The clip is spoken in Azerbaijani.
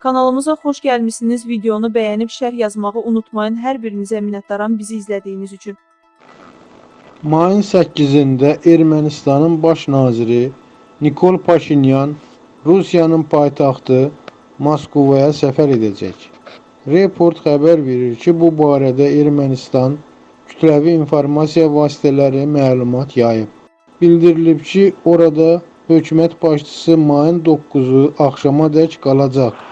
Kanalımıza xoş gəlmisiniz. Videonu bəyənib şərh yazmağı unutmayın. Hər birinizə minnətdaram bizi izlədiyiniz üçün. Mayın 8-də Ermənistanın baş naziri Nikol Paşinyan Rusiyanın paytaxtı Moskovaya səfər edəcək. Report xəbər verir ki, bu barədə Ermənistan kütləvi informasiya vasitələri məlumat yayıb. Bildirilib ki, orada hökumət başçısı mayın 9-u axşamadək qalacaq.